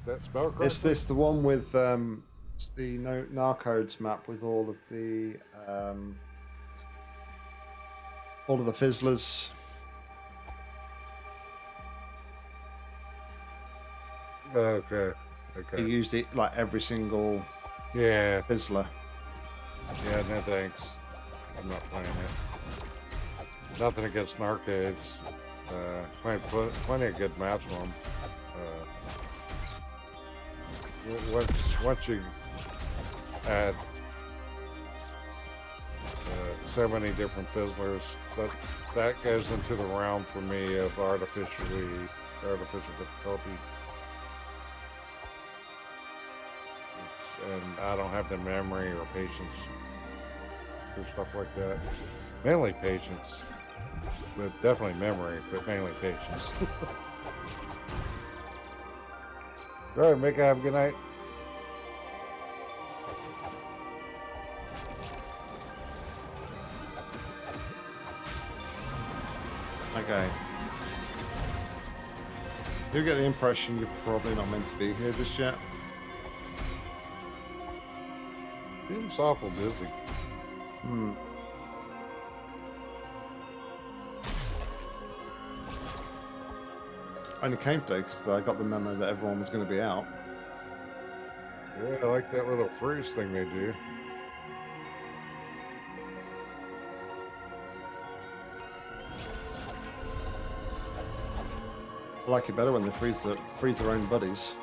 Is that spelled correctly? Is this the one with um, it's the no Narcodes map with all of the um, all of the fizzlers? Okay. Okay. He used it like every single Yeah. fizzler. Yeah. No thanks. I'm not playing it. Nothing against Narcades. Uh, playing pl- plenty of good maps on them. W- once once you add uh, so many different fizzlers, that that goes into the realm for me of artificially artificial difficulty. And I don't have the memory or patience for stuff like that. Mainly patience, but definitely memory, but mainly patience. All right, Mika, have a good night. Okay. You get the impression you're probably not meant to be here just yet. Seems awful busy. Hmm. Only came today because I got the memo that everyone was going to be out. Yeah, I like that little freeze thing they do. I like it better when they freeze, the, freeze their own buddies.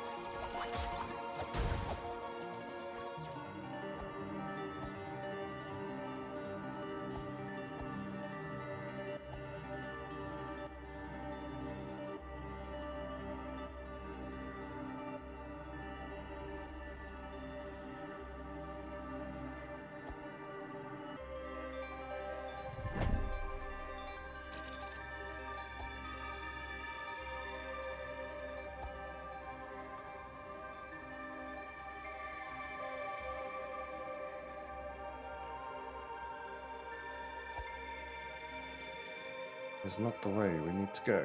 Is not the way we need to go.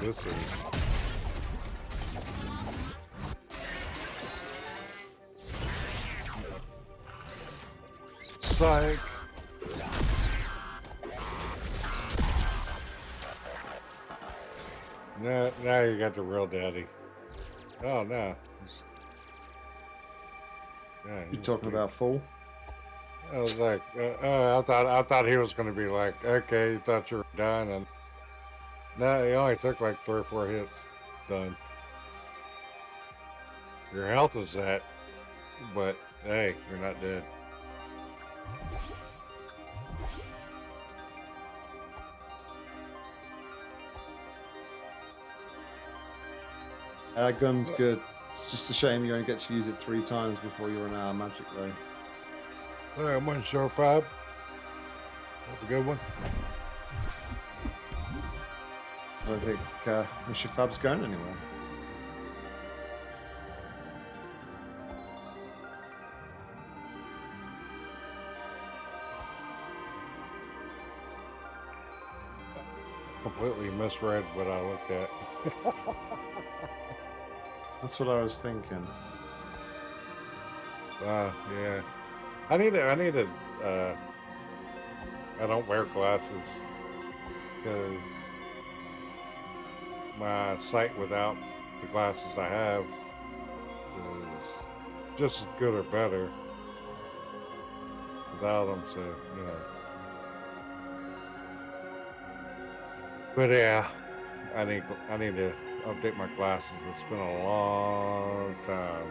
this is. Psych. Now, now you got the real daddy. Oh no. Yeah, You he's talking big. about full? I was like, uh, uh, I thought I thought he was going to be like, okay, you thought you were done, and no, he only took like three or four hits, done. Your health is that, but hey, you're not dead. Uh, gun's good. It's just a shame you only get to use it three times before you run out of magic, though. All right, one sure five. That's a good one. I don't think uh, Mr. Fab's going anywhere. Completely misread what I looked at. That's what I was thinking. Uh, yeah. I need to, I need to, uh, I don't wear glasses because my sight without the glasses I have is just as good or better without them, so, you know. But yeah, I need, I need to update my glasses. It's been a long time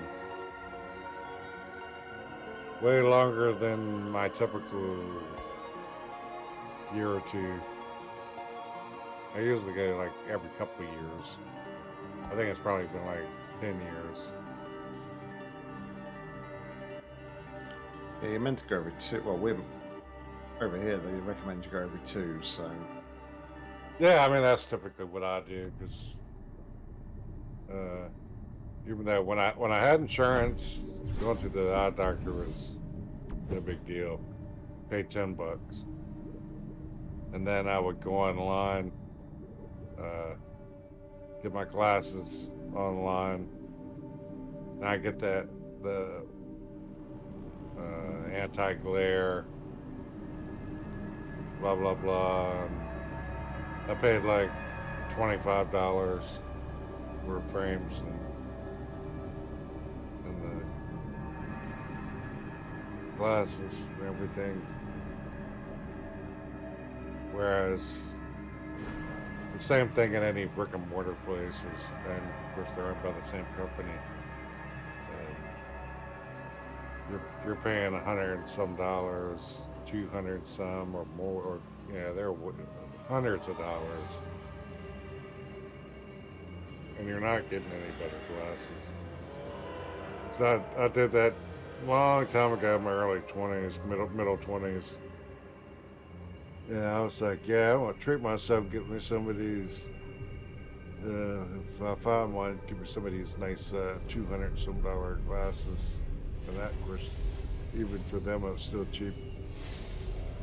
way longer than my typical year or two. I usually go like every couple of years. I think it's probably been like 10 years. Yeah, you're meant to go every two. Well, we're over here. They recommend you go every two, so Yeah, I mean that's typically what I do because uh, even though when I when I had insurance, going to the eye doctor was no big deal. Pay ten bucks, and then I would go online, uh, get my glasses online. And I get that the uh, anti glare, blah blah blah. I paid like twenty five dollars for frames and and the glasses and everything. Whereas the same thing in any brick and mortar places, and of course they're owned by the same company. You're you're paying a hundred and some dollars, two hundred some or more, or yeah, they're hundreds of dollars, and you're not getting any better glasses. So I, I did that long time ago, in my early twenties, middle middle twenties. And I was like, yeah, I want to treat myself, get me some of these. Uh, if I find one, give me some of these nice uh, two hundred some dollar glasses, and that, of course, even for them, it was still cheap.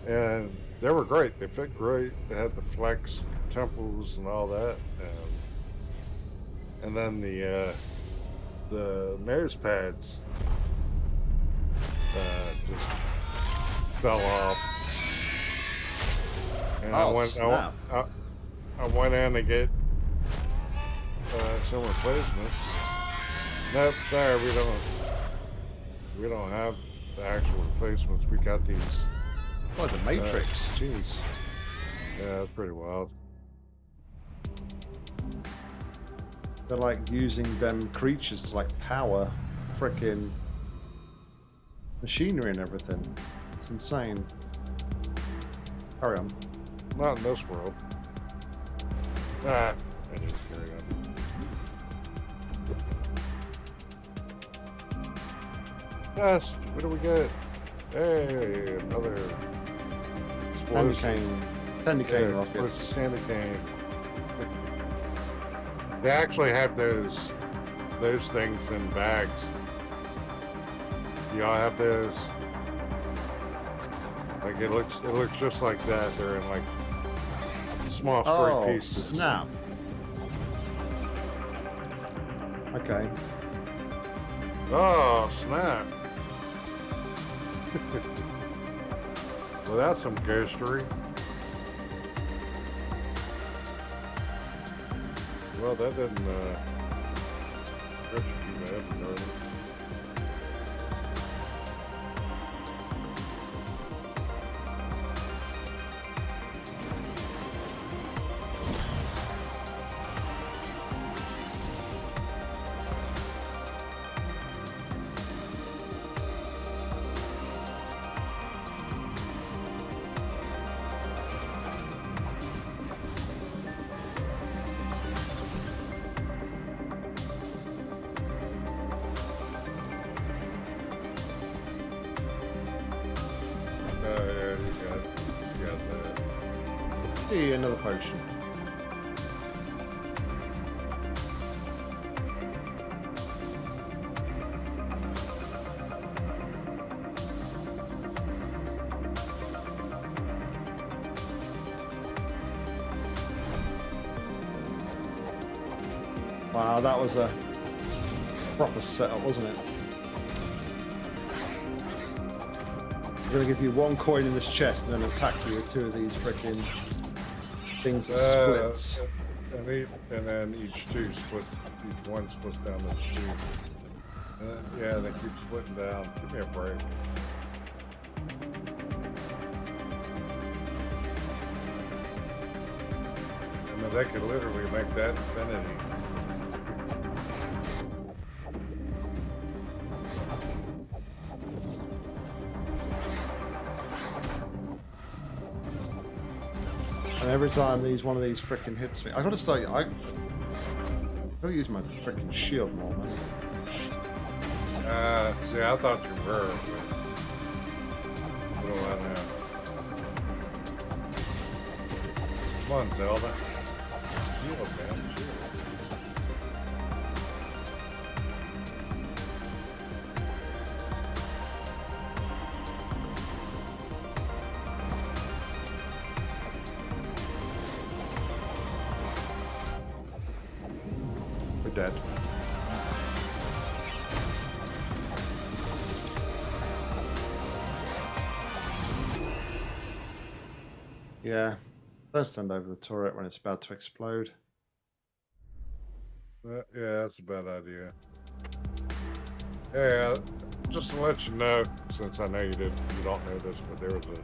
And they were great. They fit great. They had the flex temples and all that. Um, and then the uh, the nose pads uh, just fell off. And I Oh, went, I, went- snap. I, I went in to get uh, some replacements. Nope, sorry, we don't. We don't have the actual replacements. We got these. It's like the Matrix. Jeez. Yeah, that's pretty wild. They're like using them creatures to like power freaking machinery and everything. It's insane. Carry on. Not in this world. Ah, I just carry on. Yes, what do we get? Hey, another Candy cane. Candy cane Yeah, rockets. Candy cane. They actually have those those things in bags. Y'all have those? Like it looks it looks just like that. They're in like small spray Oh, pieces. snap. Okay. Oh, snap. well, that's some ghostery. Well, that didn't, uh, hurt you Wow, that was a proper setup, wasn't it? I'm gonna give you one coin in this chest and then attack you with two of these freaking things that Uh, splits. And, each, and then each two split, each one splits down the two. Uh, yeah, they keep splitting down. Give me a break. I mean, they could literally make that infinity. And every time these one of these freaking hits me, I gotta say, I gotta use my freaking shield more, man. Uh, see, I thought you were. But I know? Come on, Zelda. Shield, man. Shield. Yeah. Don't stand over the turret when it's about to explode. Uh, yeah, that's a bad idea. Yeah, just to let you know, since I know you did, you don't know this, but there was a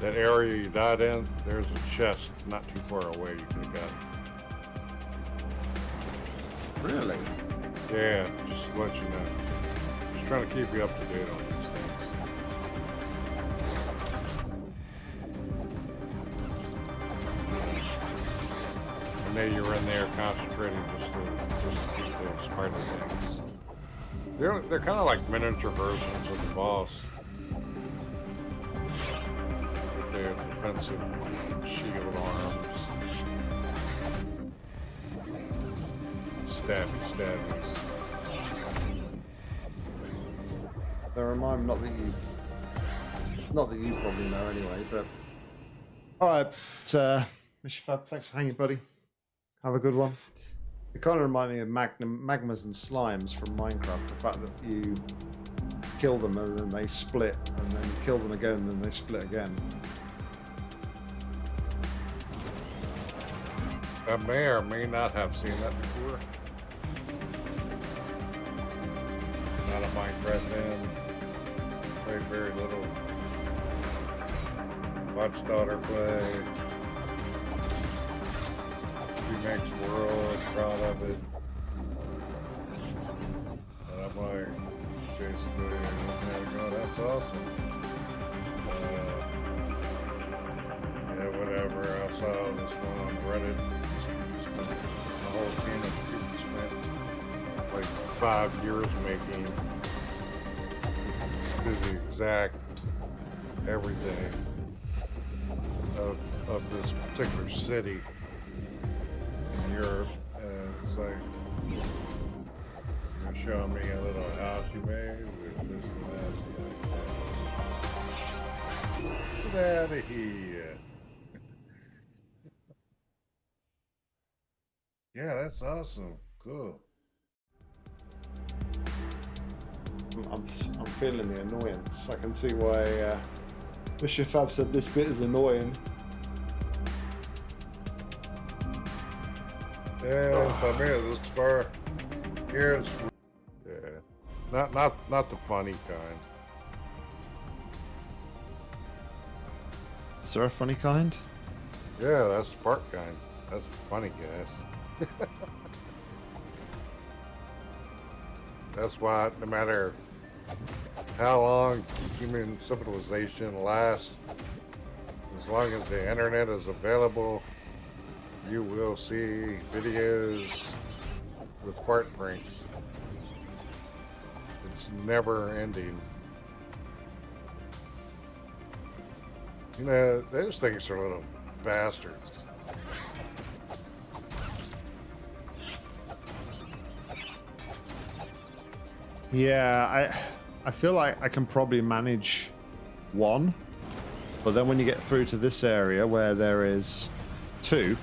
that area you died in. There's a chest not too far away you could have gotten. Really? Yeah, just to let you know. Just trying to keep you up to date on these know you were in there concentrating just to, just to keep the spider things. They're, they're kind of like miniature versions of the boss. With their defensive shield arms. Stabby stabbies. They remind not that you, not that you probably know anyway, but. Alright, uh, Mr. Fab, thanks for hanging, buddy. Have a good one. It kind of remind me of magnum, magmas and slimes from Minecraft. The fact that you kill them and then they split, and then you kill them again and then they split again. I may or may not have seen that before. Not a Minecraft fan. Played very little. Watched daughter play. Makes world proud of it. And I'm like, at it that's awesome. Uh, yeah, whatever. I saw this one on Reddit. The whole team of spent like five years making to the exact everything of, of this particular city Europe. And it's like, you're showing me a little house you made with this and that. Get out of here. Yeah, that's awesome. Cool. I'm, I'm, feeling the annoyance. I can see why uh, Mr. Fab said this bit is annoying. Yeah, I mean, this far here it's yeah, not not not the funny kind. Is there a funny kind? Yeah, that's the fart kind. That's the funny gas. that's why no matter how long human civilization lasts, as long as the internet is available, you will see videos with fart pranks. It's never ending. You know, those things are little bastards. Yeah, I I feel like I can probably manage one, but then when you get through to this area where there is two,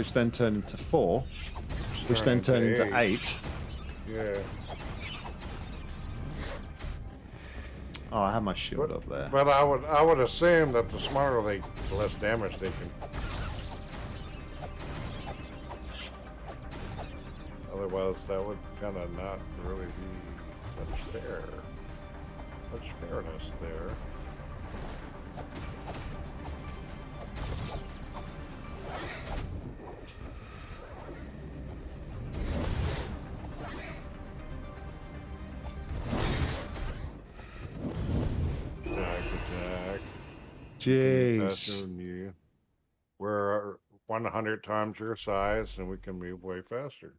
which then turn into four, which then turn into eight. Yeah. Oh, I have my shield up there. But I would I would assume that the smarter they, the less damage they can. Otherwise, that would kind of not really be much fair. Much fairness there. Jeez. You. We're uh, 100 times your size and we can move way faster.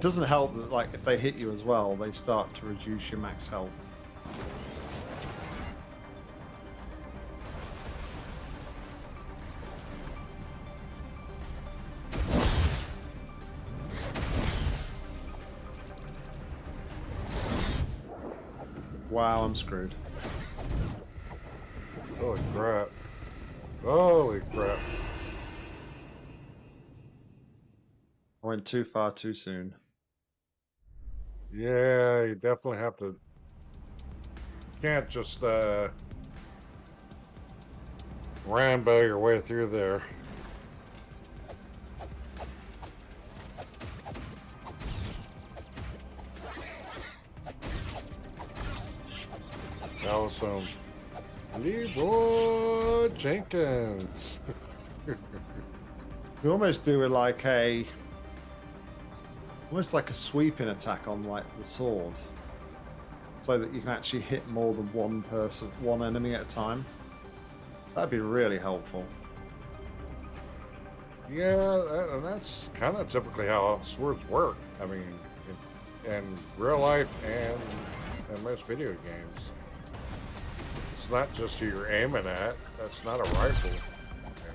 It doesn't help that, like, if they hit you as well, they start to reduce your max health. Wow, I'm screwed. Holy crap. Holy crap. I went too far too soon. Yeah, you definitely have to. Can't just uh, Rambo your way through there. That was some Leroy Jenkins. You almost do it like a almost like a sweeping attack on like the sword. So that you can actually hit more than one person one enemy at a time. That'd be really helpful. Yeah, and that's kind of typically how swords work. I mean, in, in real life and in most video games. It's not just who you're aiming at. That's not a rifle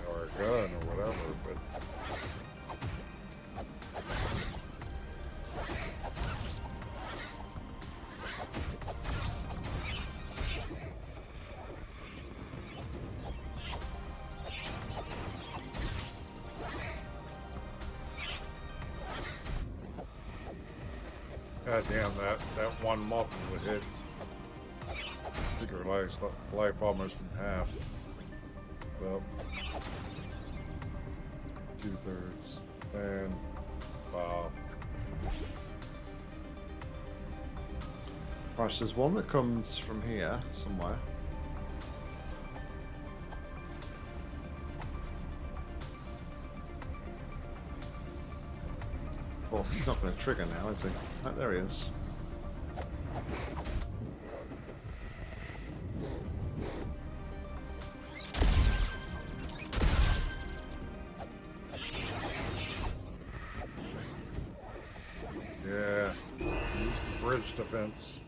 or a gun or whatever, but God damn that that one muffin would hit. Took her life, life almost in half. Well, two thirds. And wow. Right, there's one that comes from here somewhere. He's not going to trigger now, is he? Oh, there he is. Yeah. Use the bridge defense.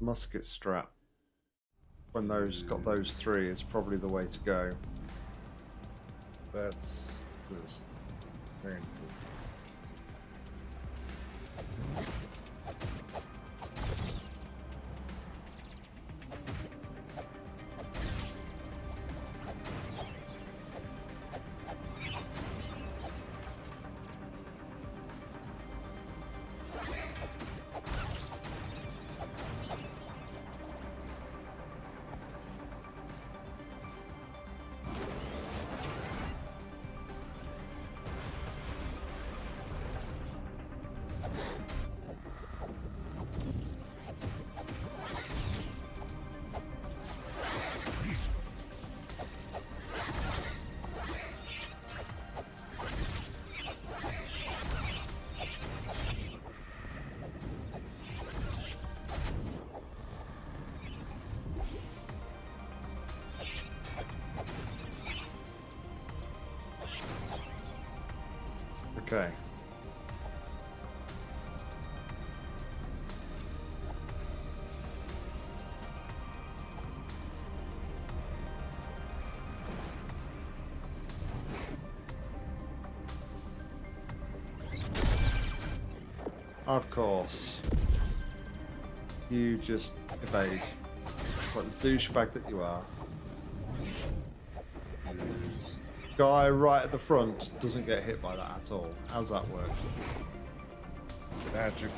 Musket strap. When those got those three is probably the way to go. That's just painful. Okay. Of course. You just evade. Like the douchebag that you are. Guy right at the front doesn't get hit by that at all. How's that work? Magic.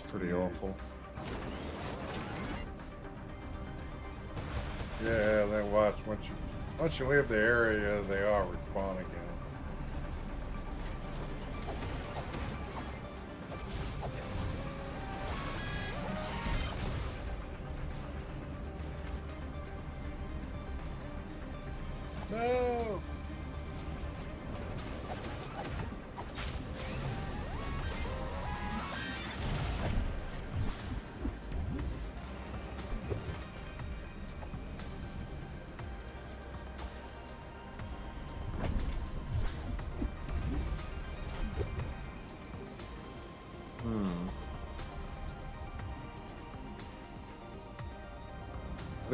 Was pretty awful. Yeah, then watch once you once you leave the area, they all respawn again.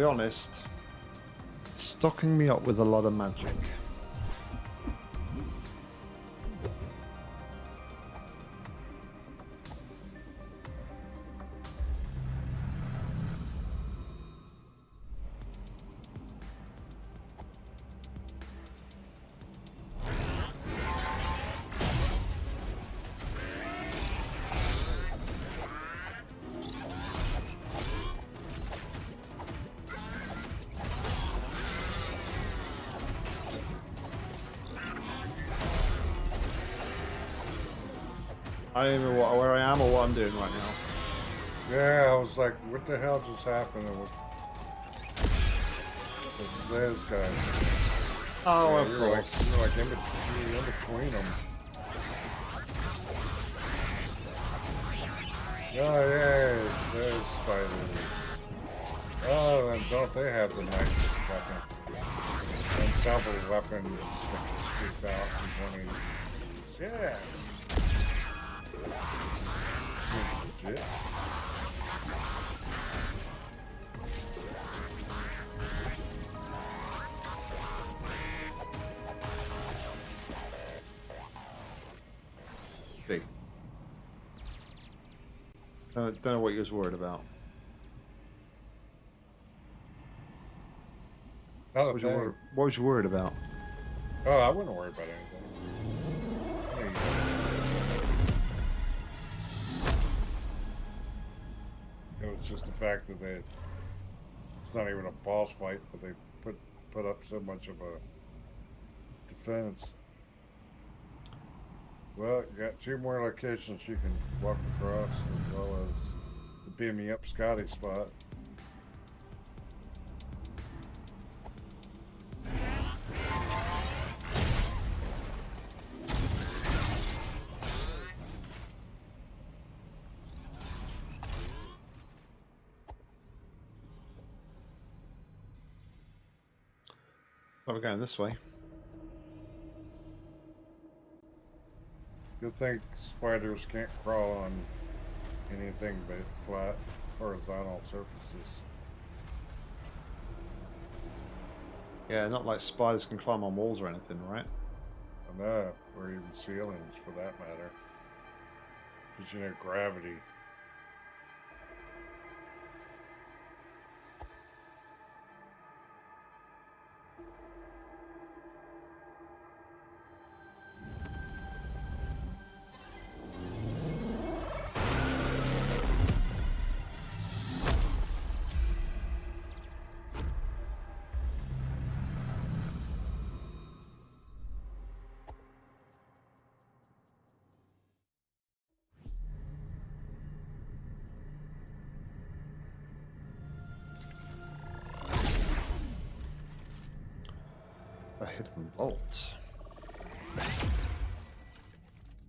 Be honest, it's stocking me up with a lot of magic. I'm doing right now. Yeah, I was like, what the hell just happened? And what- This guy. Oh, Yeah, of you're like- course. you're like in between, in between them. Oh, yeah, there's spiders. Oh, and don't they have the nicest weapon? And double weapons that can scoop out in one of these. Yeah. Legit. Big. Don't, don't know what you was worried about. Not What was, you oh, thing. wor- what was you worried about? Oh, I wouldn't worry about anything. Go. It was just the fact that they it's not even a boss fight, but they put put up so much of a defense. Well, you got two more locations you can walk across, as well as the beam me up Scotty spot. We're going this way. Good think spiders can't crawl on anything but flat, horizontal surfaces. Yeah, not like spiders can climb on walls or anything, right? I know, or even ceilings for that matter. Because you know, gravity.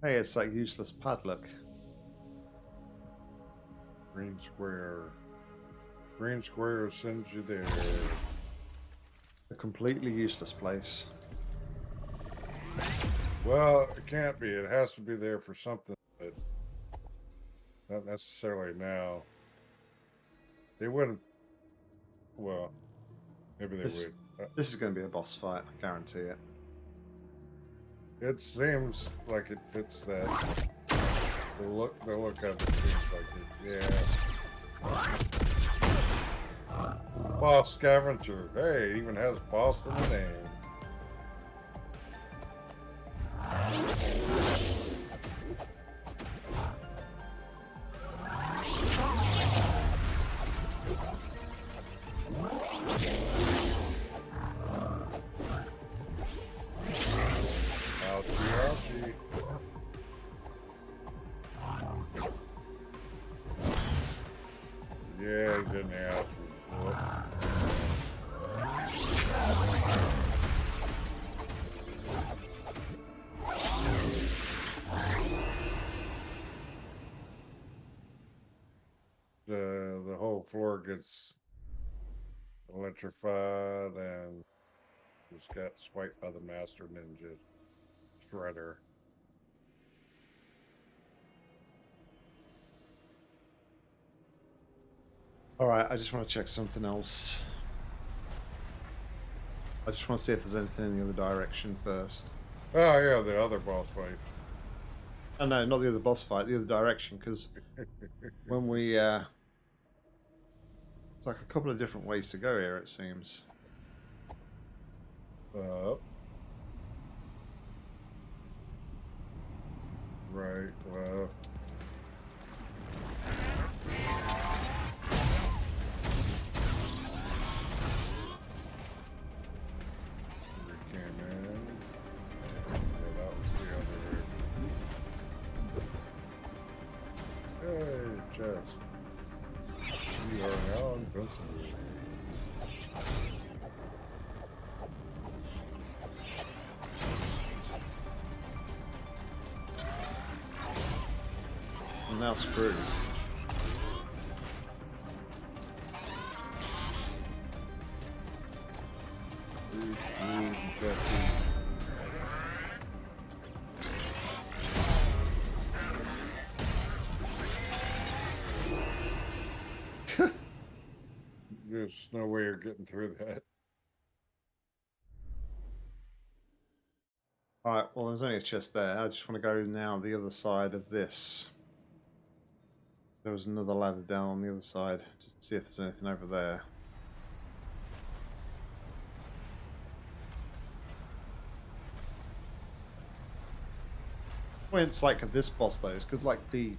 Hey, it's that useless padlock. Green square. Green square sends you there. A completely useless place. Well, it can't be. It has to be there for something, but not necessarily now. They wouldn't. Well, maybe they This- would. Uh, This is going to be a boss fight, I guarantee it. It seems like it fits that. The look, the look of it seems like it. Yeah. Boss scavenger. Hey, even has boss in the name. Electrified and just got swiped by the Master Ninja Shredder. All right, I just want to check something else. I just want to see if there's anything in the other direction first. Oh yeah, the other boss fight. Oh no, not the other boss fight, the other direction, because when we uh it's like a couple of different ways to go here it seems. Right, well. Now screwed. No way you're getting through that. Alright, well there's only a chest there. I just want to go now the other side of this. There was another ladder down on the other side. Just see if there's anything over there. Points like this boss though is because like the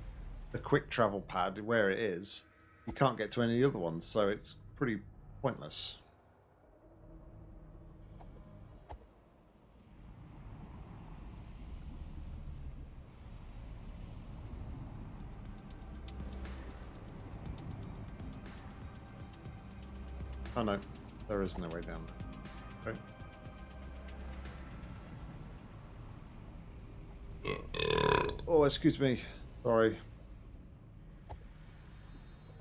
the quick travel pad where it is, you can't get to any other ones, so it's pretty pointless. Oh no, there is no way down. Okay. Oh, excuse me. Sorry.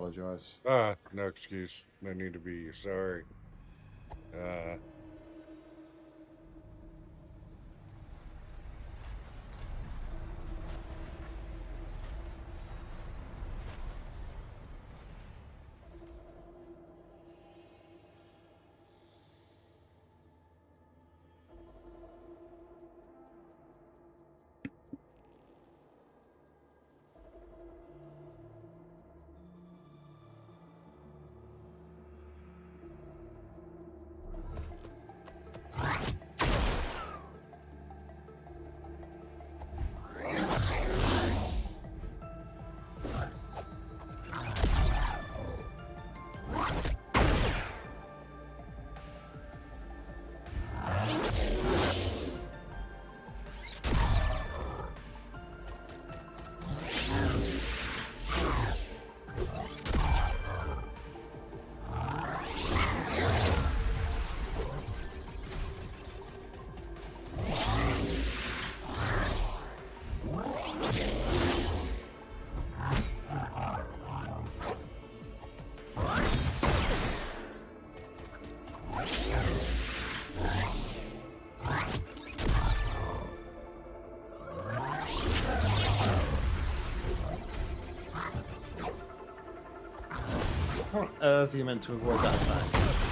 Apologize. Ah, no excuse. No need to be sorry. Uh, on earth are you meant to avoid that attack?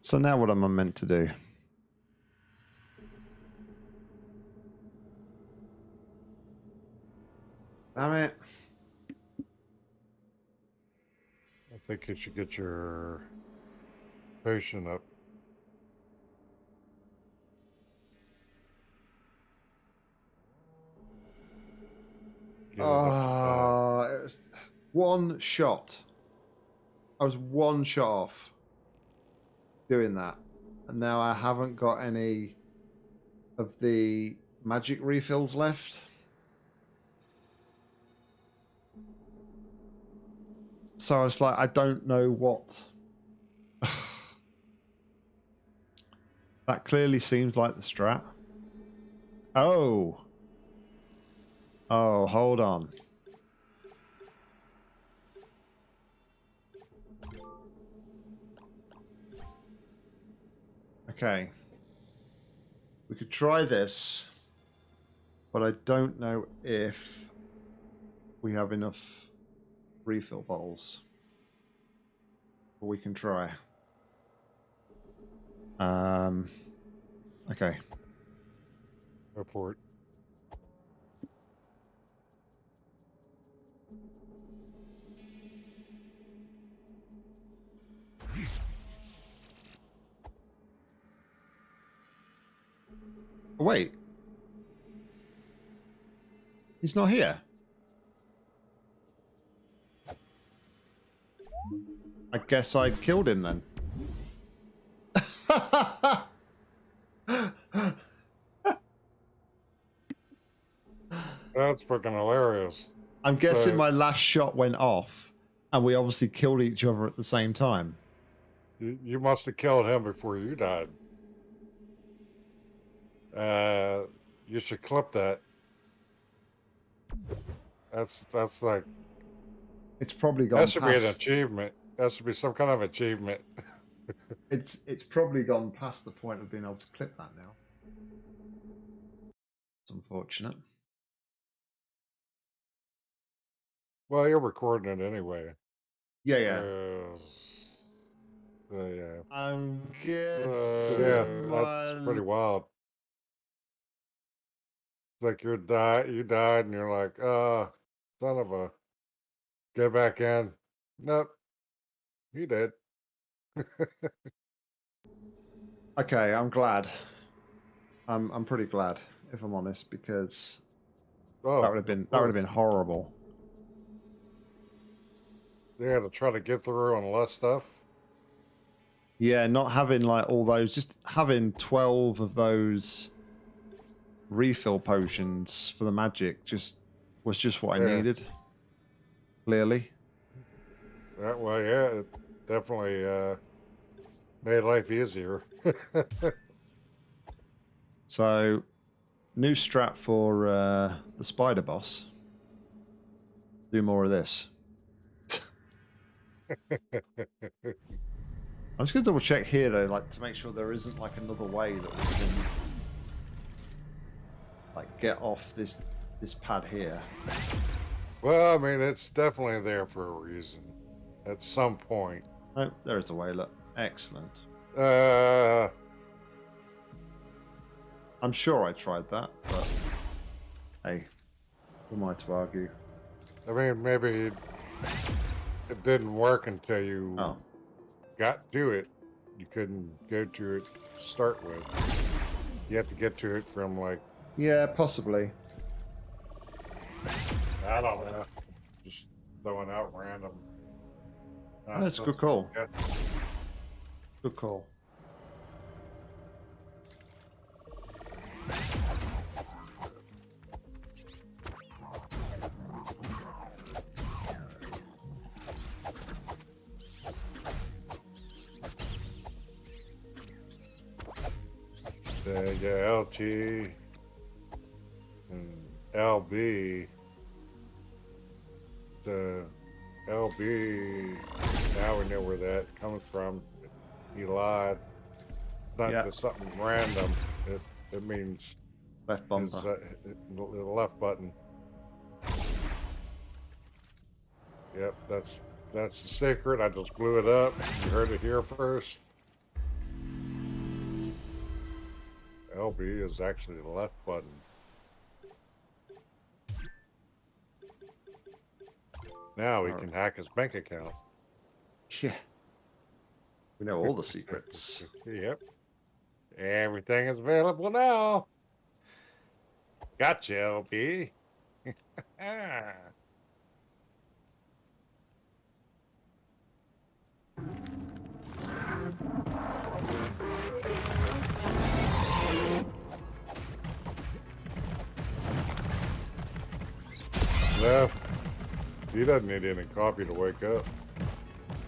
So now what am I meant to do? Damn it. I think you should get your potion up. One shot. I was one shot off doing that. And now I haven't got any of the magic refills left. So I was like, I don't know what. that clearly seems like the strat. Oh. Oh, hold on. Okay. We could try this, but I don't know if we have enough refill bottles. But we can try. Um. Okay. Go wait. He's not here. I guess I killed him then. That's freaking hilarious. I'm guessing So- my last shot went off, and we obviously killed each other at the same time. You, you must have killed him before you died. Uh, you should clip that. That's that's like It's probably gone that should be an achievement. That should be some kind of achievement. It's it's probably gone past the point of being able to clip that now. It's unfortunate. Well, you're recording it anyway. Yeah, yeah. Uh, so, yeah. I'm Uh, guessing. yeah, that's pretty wild. Like you're die you died and you're like, uh, son of a get back in. Nope. He did. Okay, I'm glad. I'm I'm pretty glad, if I'm honest, because Oh, that would have been that would have been horrible. yeah, to try to get through on less stuff. Yeah, not having like all those, just having twelve of those refill potions for the magic just was just what I needed. Clearly. That way, yeah, it definitely uh made life easier. So, new strat for uh, the spider boss. Do more of this. I'm just gonna double check here though, like to make sure there isn't like another way that we can like get off this this pad here. well, I mean, it's definitely there for a reason. At some point. Oh, there is a way. Look, excellent. Uh, I'm sure I tried that, but hey, who am I to argue? I mean, maybe it didn't work until you Oh, got to it. You couldn't go to it to start with. You have to get to it from like yeah, possibly. I don't know, just throwing out random. Oh, that's a good call. Yeah. Good call. Yeah, LT LB. The LB. Now we know where that comes from. He lied. Not Yeah. just something random. It it means Left his, bumper. uh, the left button. Yep, that's that's the secret. I just blew it up. You heard it here first. LB is actually the left button. Now we can hack his bank account. Yeah. We know all the secrets. Yep. Everything is available now. Gotcha, LB. No, he doesn't need any coffee to wake up.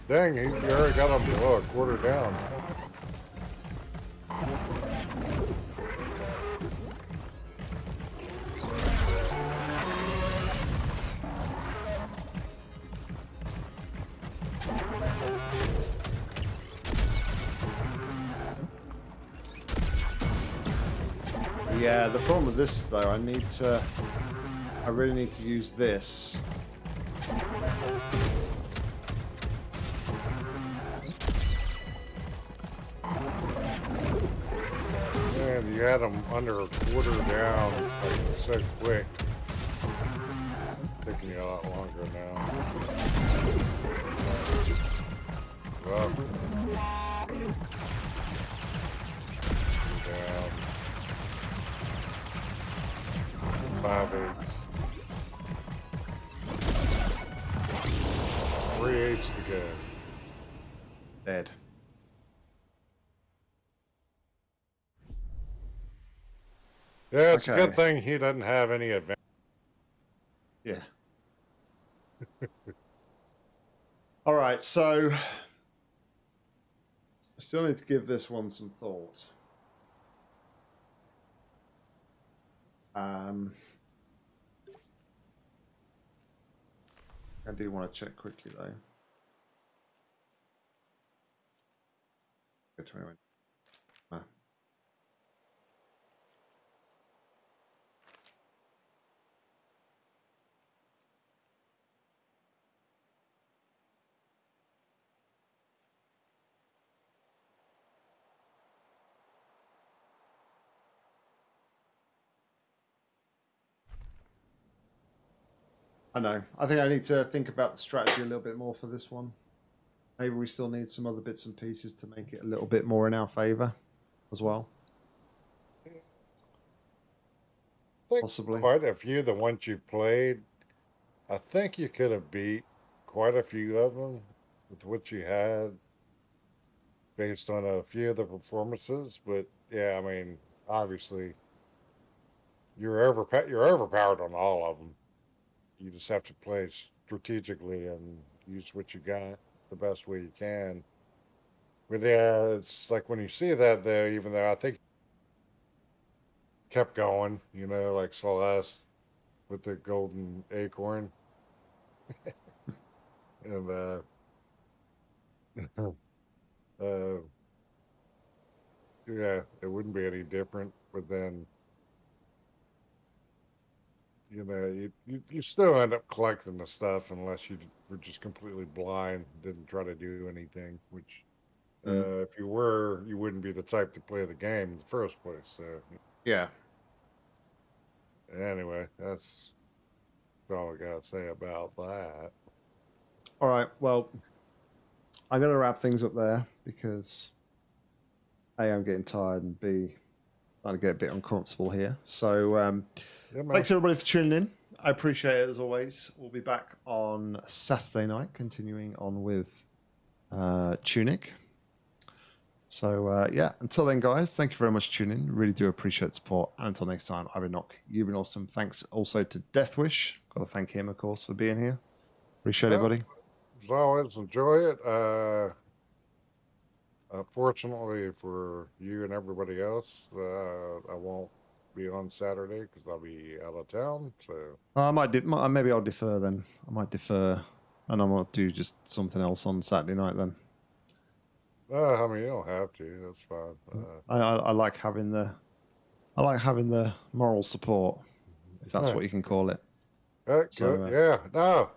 Dang, he already got him below a quarter down. Yeah, the problem with this though, I need to. I really need to use this. Man, you had him under a quarter down like so quick. Taking you a lot longer now. Well, down. Five eights. Three eights to go. Dead. Yeah, it's a good thing he doesn't have any advantage. Yeah. All right, so I still need to give this one some thought. Um, I do want to check quickly though. 21. Ah. I know. I think I need to think about the strategy a little bit more for this one. Maybe we still need some other bits and pieces to make it a little bit more in our favour as well. Possibly. quite a few of the ones you've played. I think you could have beat quite a few of them with what you had based on a few of the performances. But yeah, I mean, obviously, you're over you're overpowered on all of them. You just have to play strategically and use what you got the best way you can. But yeah, it's like when you see that though, even though I think kept going, you know, like Celeste with the golden acorn. and uh uh yeah, it wouldn't be any different, but then you know, you, you, you still end up collecting the stuff unless you were just completely blind, didn't try to do anything, which Mm. uh, if you were, you wouldn't be the type to play the game in the first place. So Yeah. Anyway, that's all I gotta say about that. All right. Well, I'm going to wrap things up there because A, I'm getting tired, and B, To get a bit uncomfortable here. So, um, Yeah, thanks everybody for tuning in. I appreciate it as always. We'll be back on Saturday night, continuing on with uh, Tunic. So, uh, yeah, until then, guys, thank you very much for tuning in. Really do appreciate the support. And until next time, I've been Knock. You've been awesome. Thanks also to Deathwish. Got to thank him, of course, for being here. Appreciate it, buddy. As always, enjoy it. Uh, unfortunately for you and everybody else, uh, I won't be on Saturday because I'll be out of town. So Uh, I might, maybe I'll defer then. I might defer, and I might do just something else on Saturday night then. uh, I mean, you don't have to. That's fine. Uh, I, I, I like having the, I like having the moral support, if that's Right. what you can call it. uh, So, uh, yeah, no,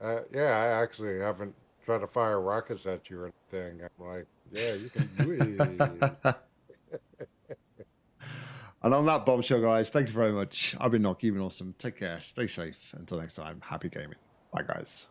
Uh, yeah, I actually haven't tried to fire rockets at you or anything. I'm like, you can and on that bombshell, guys, thank you very much. I've been Nock, you've been awesome. Take care, stay safe. Until next time, happy gaming. Bye, guys.